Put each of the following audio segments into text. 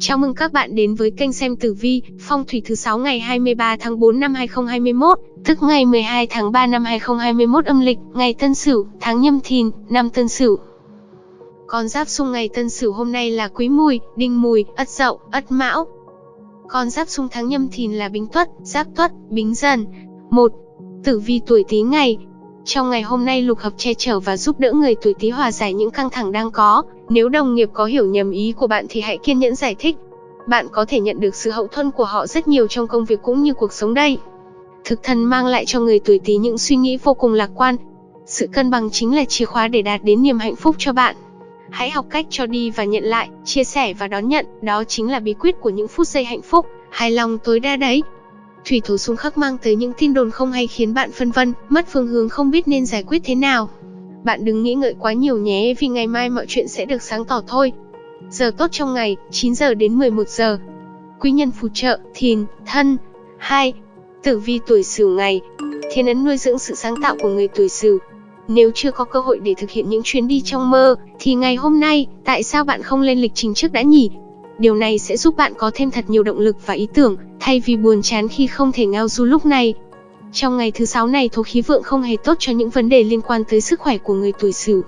Chào mừng các bạn đến với kênh xem tử vi, phong thủy thứ 6 ngày 23 tháng 4 năm 2021, tức ngày 12 tháng 3 năm 2021 âm lịch, ngày Tân Sửu, tháng Nhâm Thìn, năm Tân Sửu. Con giáp xung ngày Tân Sửu hôm nay là Quý Mùi, Đinh Mùi, Ất Dậu, Ất Mão. Con giáp xung tháng Nhâm Thìn là Bính Tuất, Giáp Tuất, Bính Dần. 1. Tử vi tuổi Tý ngày, trong ngày hôm nay lục hợp che chở và giúp đỡ người tuổi Tý hòa giải những căng thẳng đang có. Nếu đồng nghiệp có hiểu nhầm ý của bạn thì hãy kiên nhẫn giải thích. Bạn có thể nhận được sự hậu thuẫn của họ rất nhiều trong công việc cũng như cuộc sống đây. Thực thần mang lại cho người tuổi Tý những suy nghĩ vô cùng lạc quan. Sự cân bằng chính là chìa khóa để đạt đến niềm hạnh phúc cho bạn. Hãy học cách cho đi và nhận lại, chia sẻ và đón nhận, đó chính là bí quyết của những phút giây hạnh phúc, hài lòng tối đa đấy. Thủy thủ xung khắc mang tới những tin đồn không hay khiến bạn phân vân, mất phương hướng không biết nên giải quyết thế nào. Bạn đừng nghĩ ngợi quá nhiều nhé vì ngày mai mọi chuyện sẽ được sáng tỏ thôi. Giờ tốt trong ngày, 9 giờ đến 11 giờ. Quý nhân phù trợ, thìn, thân. 2. Tử vi tuổi sửu ngày. Thiên ấn nuôi dưỡng sự sáng tạo của người tuổi sửu. Nếu chưa có cơ hội để thực hiện những chuyến đi trong mơ, thì ngày hôm nay, tại sao bạn không lên lịch trình trước đã nhỉ? Điều này sẽ giúp bạn có thêm thật nhiều động lực và ý tưởng, thay vì buồn chán khi không thể ngao du lúc này. Trong ngày thứ sáu này thổ khí vượng không hề tốt cho những vấn đề liên quan tới sức khỏe của người tuổi Sửu.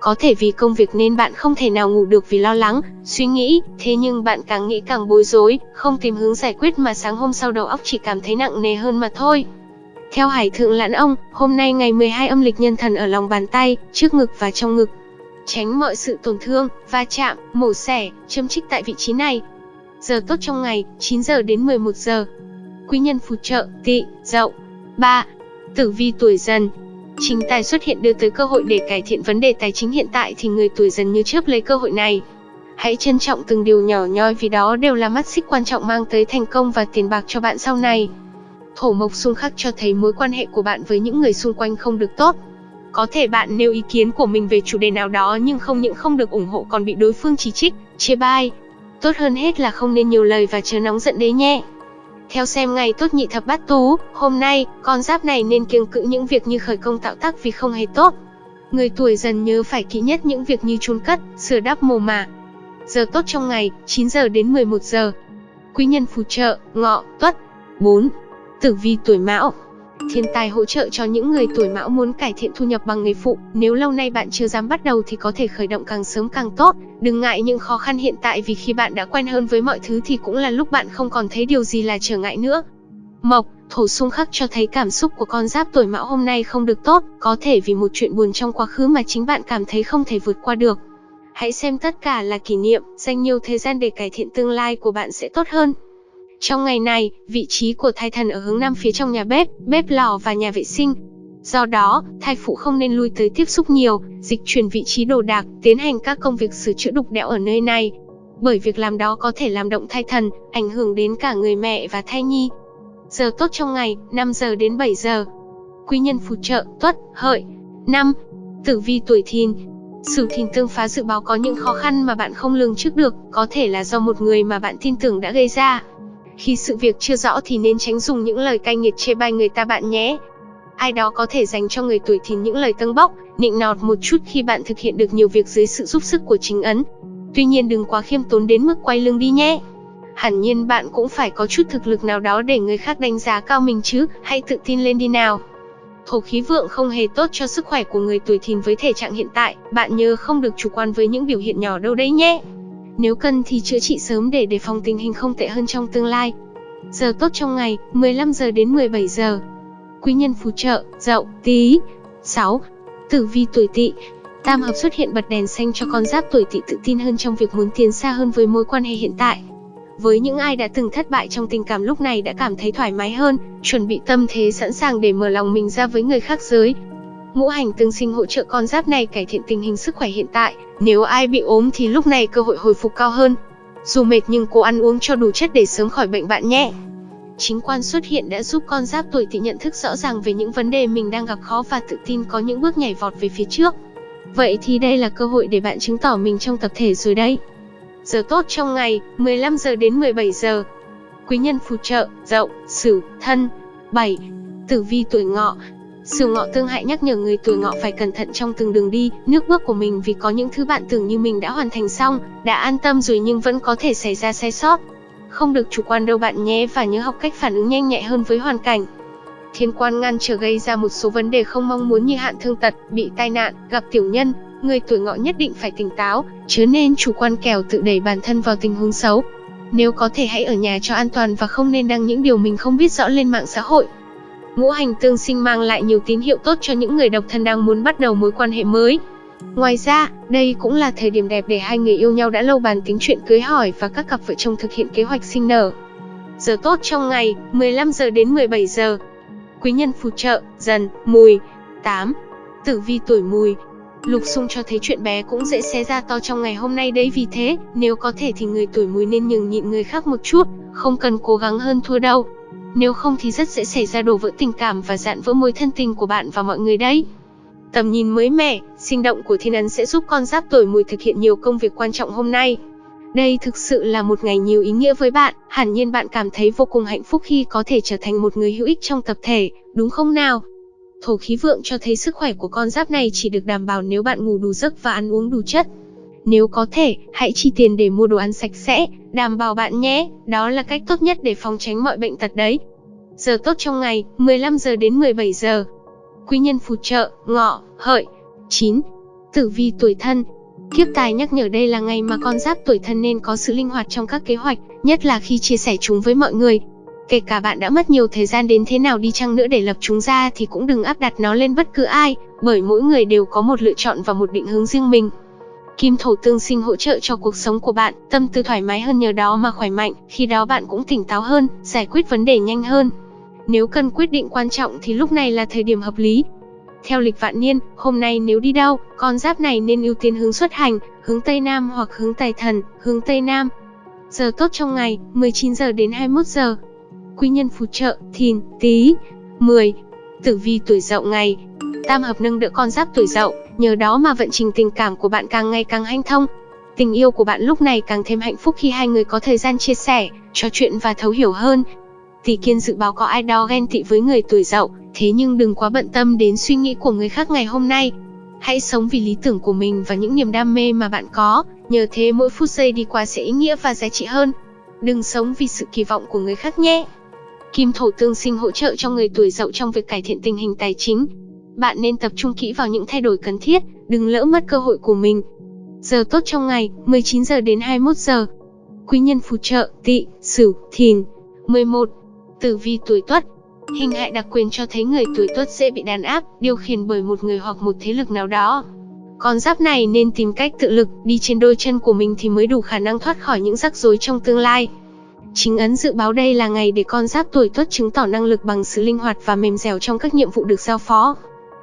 Có thể vì công việc nên bạn không thể nào ngủ được vì lo lắng, suy nghĩ, thế nhưng bạn càng nghĩ càng bối rối, không tìm hướng giải quyết mà sáng hôm sau đầu óc chỉ cảm thấy nặng nề hơn mà thôi. Theo Hải Thượng Lãn Ông, hôm nay ngày 12 âm lịch nhân thần ở lòng bàn tay, trước ngực và trong ngực. Tránh mọi sự tổn thương, va chạm, mổ xẻ, châm trích tại vị trí này. Giờ tốt trong ngày, 9 giờ đến 11 giờ. Quý nhân phù trợ, tỵ, dậu. 3. Tử vi tuổi dần Chính tài xuất hiện đưa tới cơ hội để cải thiện vấn đề tài chính hiện tại thì người tuổi dần như chớp lấy cơ hội này. Hãy trân trọng từng điều nhỏ nhoi vì đó đều là mắt xích quan trọng mang tới thành công và tiền bạc cho bạn sau này. Thổ mộc xung khắc cho thấy mối quan hệ của bạn với những người xung quanh không được tốt. Có thể bạn nêu ý kiến của mình về chủ đề nào đó nhưng không những không được ủng hộ còn bị đối phương chỉ trích, chê bai. Tốt hơn hết là không nên nhiều lời và chớ nóng giận đấy nhé. Theo xem ngày tốt nhị thập bát tú, hôm nay, con giáp này nên kiêng cữ những việc như khởi công tạo tác vì không hề tốt. Người tuổi dần nhớ phải kỹ nhất những việc như chôn cất, sửa đắp mồ mả. Giờ tốt trong ngày, 9 giờ đến 11 giờ. Quý nhân phù trợ, ngọ, tuất. 4. Tử vi tuổi mão Thiên tài hỗ trợ cho những người tuổi mão muốn cải thiện thu nhập bằng nghề phụ. Nếu lâu nay bạn chưa dám bắt đầu thì có thể khởi động càng sớm càng tốt. Đừng ngại những khó khăn hiện tại vì khi bạn đã quen hơn với mọi thứ thì cũng là lúc bạn không còn thấy điều gì là trở ngại nữa. Mộc, thổ xung khắc cho thấy cảm xúc của con giáp tuổi mão hôm nay không được tốt, có thể vì một chuyện buồn trong quá khứ mà chính bạn cảm thấy không thể vượt qua được. Hãy xem tất cả là kỷ niệm, dành nhiều thời gian để cải thiện tương lai của bạn sẽ tốt hơn. Trong ngày này, vị trí của thai thần ở hướng nam phía trong nhà bếp, bếp lò và nhà vệ sinh. Do đó, thai phụ không nên lui tới tiếp xúc nhiều, dịch chuyển vị trí đồ đạc, tiến hành các công việc sửa chữa đục đẽo ở nơi này. Bởi việc làm đó có thể làm động thai thần, ảnh hưởng đến cả người mẹ và thai nhi. Giờ tốt trong ngày, 5 giờ đến 7 giờ. Quý nhân phù trợ, tuất, hợi. 5. Tử vi tuổi thìn, sử thìn tương phá dự báo có những khó khăn mà bạn không lường trước được, có thể là do một người mà bạn tin tưởng đã gây ra. Khi sự việc chưa rõ thì nên tránh dùng những lời cay nghiệt chê bai người ta bạn nhé. Ai đó có thể dành cho người tuổi thìn những lời tâng bốc, nịnh nọt một chút khi bạn thực hiện được nhiều việc dưới sự giúp sức của chính ấn. Tuy nhiên đừng quá khiêm tốn đến mức quay lưng đi nhé. Hẳn nhiên bạn cũng phải có chút thực lực nào đó để người khác đánh giá cao mình chứ, hãy tự tin lên đi nào. Thổ khí vượng không hề tốt cho sức khỏe của người tuổi thìn với thể trạng hiện tại, bạn nhớ không được chủ quan với những biểu hiện nhỏ đâu đấy nhé. Nếu cần thì chữa trị sớm để đề phòng tình hình không tệ hơn trong tương lai. Giờ tốt trong ngày, 15 giờ đến 17 giờ. Quý nhân phù trợ, dậu, tí. 6. Tử vi tuổi tỵ Tam hợp xuất hiện bật đèn xanh cho con giáp tuổi tỵ tự tin hơn trong việc muốn tiến xa hơn với mối quan hệ hiện tại. Với những ai đã từng thất bại trong tình cảm lúc này đã cảm thấy thoải mái hơn, chuẩn bị tâm thế sẵn sàng để mở lòng mình ra với người khác giới, Ngũ hành tương sinh hỗ trợ con giáp này cải thiện tình hình sức khỏe hiện tại, nếu ai bị ốm thì lúc này cơ hội hồi phục cao hơn. Dù mệt nhưng cố ăn uống cho đủ chất để sớm khỏi bệnh bạn nhé. Chính quan xuất hiện đã giúp con giáp tuổi tỵ nhận thức rõ ràng về những vấn đề mình đang gặp khó và tự tin có những bước nhảy vọt về phía trước. Vậy thì đây là cơ hội để bạn chứng tỏ mình trong tập thể rồi đấy. Giờ tốt trong ngày, 15 giờ đến 17 giờ. Quý nhân phù trợ, dậu, sửu, thân. 7. Tử vi tuổi ngọ, Sửu ngọ tương hại nhắc nhở người tuổi ngọ phải cẩn thận trong từng đường đi, nước bước của mình vì có những thứ bạn tưởng như mình đã hoàn thành xong, đã an tâm rồi nhưng vẫn có thể xảy ra sai sót. Không được chủ quan đâu bạn nhé và nhớ học cách phản ứng nhanh nhẹ hơn với hoàn cảnh. Thiên quan ngăn trở gây ra một số vấn đề không mong muốn như hạn thương tật, bị tai nạn, gặp tiểu nhân, người tuổi ngọ nhất định phải tỉnh táo, chứ nên chủ quan kèo tự đẩy bản thân vào tình huống xấu. Nếu có thể hãy ở nhà cho an toàn và không nên đăng những điều mình không biết rõ lên mạng xã hội. Ngũ hành tương sinh mang lại nhiều tín hiệu tốt cho những người độc thân đang muốn bắt đầu mối quan hệ mới. Ngoài ra, đây cũng là thời điểm đẹp để hai người yêu nhau đã lâu bàn tính chuyện cưới hỏi và các cặp vợ chồng thực hiện kế hoạch sinh nở. Giờ tốt trong ngày, 15 giờ đến 17 giờ. Quý nhân phù trợ, dần, mùi. 8. Tử vi tuổi mùi, Lục xung cho thấy chuyện bé cũng dễ xé ra to trong ngày hôm nay đấy vì thế, nếu có thể thì người tuổi mùi nên nhường nhịn người khác một chút, không cần cố gắng hơn thua đâu. Nếu không thì rất dễ xảy ra đổ vỡ tình cảm và dạn vỡ mối thân tình của bạn và mọi người đấy. Tầm nhìn mới mẻ, sinh động của thiên ấn sẽ giúp con giáp tuổi mùi thực hiện nhiều công việc quan trọng hôm nay. Đây thực sự là một ngày nhiều ý nghĩa với bạn, hẳn nhiên bạn cảm thấy vô cùng hạnh phúc khi có thể trở thành một người hữu ích trong tập thể, đúng không nào? Thổ khí vượng cho thấy sức khỏe của con giáp này chỉ được đảm bảo nếu bạn ngủ đủ giấc và ăn uống đủ chất. Nếu có thể, hãy chi tiền để mua đồ ăn sạch sẽ, đảm bảo bạn nhé, đó là cách tốt nhất để phòng tránh mọi bệnh tật đấy. Giờ tốt trong ngày, 15 giờ đến 17 giờ. Quý nhân phù trợ, ngọ, hợi. 9. Tử vi tuổi thân, Kiếp tài nhắc nhở đây là ngày mà con giáp tuổi thân nên có sự linh hoạt trong các kế hoạch, nhất là khi chia sẻ chúng với mọi người. Kể cả bạn đã mất nhiều thời gian đến thế nào đi chăng nữa để lập chúng ra thì cũng đừng áp đặt nó lên bất cứ ai, bởi mỗi người đều có một lựa chọn và một định hướng riêng mình. Kim thổ tương sinh hỗ trợ cho cuộc sống của bạn, tâm tư thoải mái hơn nhờ đó mà khỏe mạnh, khi đó bạn cũng tỉnh táo hơn, giải quyết vấn đề nhanh hơn. Nếu cần quyết định quan trọng thì lúc này là thời điểm hợp lý. Theo lịch vạn niên, hôm nay nếu đi đâu, con giáp này nên ưu tiên hướng xuất hành, hướng Tây Nam hoặc hướng Tài Thần, hướng Tây Nam. Giờ tốt trong ngày, 19 giờ đến 21 giờ quý nhân phù trợ, thìn, tý. 10. Tử vi tuổi dậu ngày. Tam hợp nâng đỡ con giáp tuổi dậu, nhờ đó mà vận trình tình cảm của bạn càng ngày càng hanh thông. Tình yêu của bạn lúc này càng thêm hạnh phúc khi hai người có thời gian chia sẻ, trò chuyện và thấu hiểu hơn. Tỷ kiên dự báo có ai đó ghen tị với người tuổi dậu, thế nhưng đừng quá bận tâm đến suy nghĩ của người khác ngày hôm nay. Hãy sống vì lý tưởng của mình và những niềm đam mê mà bạn có, nhờ thế mỗi phút giây đi qua sẽ ý nghĩa và giá trị hơn. Đừng sống vì sự kỳ vọng của người khác nhé. Kim thổ tương sinh hỗ trợ cho người tuổi dậu trong việc cải thiện tình hình tài chính. Bạn nên tập trung kỹ vào những thay đổi cần thiết, đừng lỡ mất cơ hội của mình. Giờ tốt trong ngày, 19 giờ đến 21 giờ. Quý nhân phù trợ, tỵ, sửu, thìn. 11. Tử vi tuổi tuất. Hình hại đặc quyền cho thấy người tuổi tuất dễ bị đàn áp, điều khiển bởi một người hoặc một thế lực nào đó. Con giáp này nên tìm cách tự lực, đi trên đôi chân của mình thì mới đủ khả năng thoát khỏi những rắc rối trong tương lai. Chính ấn dự báo đây là ngày để con giáp tuổi tuất chứng tỏ năng lực bằng sự linh hoạt và mềm dẻo trong các nhiệm vụ được giao phó.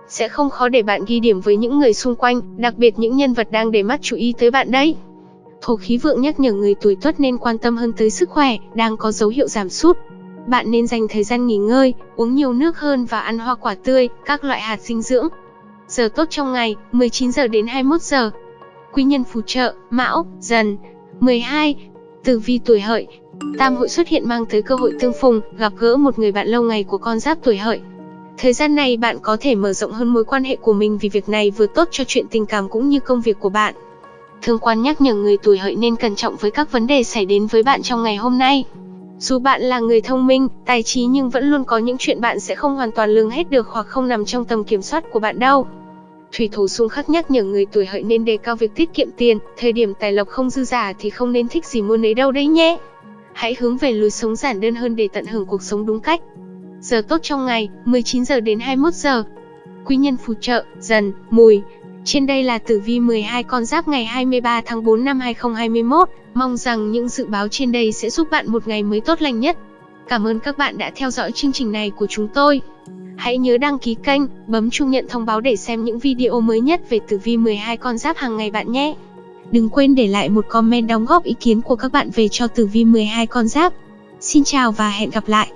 Sẽ không khó để bạn ghi điểm với những người xung quanh, đặc biệt những nhân vật đang để mắt chú ý tới bạn đấy. Thổ khí vượng nhắc nhở người tuổi tuất nên quan tâm hơn tới sức khỏe, đang có dấu hiệu giảm sút. Bạn nên dành thời gian nghỉ ngơi, uống nhiều nước hơn và ăn hoa quả tươi, các loại hạt dinh dưỡng. Giờ tốt trong ngày, 19 giờ đến 21 giờ. Quý nhân phù trợ, Mão, Dần. 12. Tử vi tuổi hợi, Tam hội xuất hiện mang tới cơ hội tương phùng, gặp gỡ một người bạn lâu ngày của con giáp tuổi hợi. Thời gian này bạn có thể mở rộng hơn mối quan hệ của mình vì việc này vừa tốt cho chuyện tình cảm cũng như công việc của bạn. Thương quan nhắc nhở người tuổi hợi nên cẩn trọng với các vấn đề xảy đến với bạn trong ngày hôm nay. Dù bạn là người thông minh, tài trí nhưng vẫn luôn có những chuyện bạn sẽ không hoàn toàn lường hết được hoặc không nằm trong tầm kiểm soát của bạn đâu. Thủy thủ xung khắc nhắc nhở người tuổi hợi nên đề cao việc tiết kiệm tiền, thời điểm tài lộc không dư giả thì không nên thích gì mua nấy đâu đấy nhé. Hãy hướng về lối sống giản đơn hơn để tận hưởng cuộc sống đúng cách. Giờ tốt trong ngày, 19 giờ đến 21 giờ. Quý nhân phù trợ, dần, mùi. Trên đây là tử vi 12 con giáp ngày 23 tháng 4 năm 2021. Mong rằng những dự báo trên đây sẽ giúp bạn một ngày mới tốt lành nhất. Cảm ơn các bạn đã theo dõi chương trình này của chúng tôi. Hãy nhớ đăng ký kênh, bấm chuông nhận thông báo để xem những video mới nhất về tử vi 12 con giáp hàng ngày bạn nhé. Đừng quên để lại một comment đóng góp ý kiến của các bạn về cho tử vi 12 con giáp. Xin chào và hẹn gặp lại.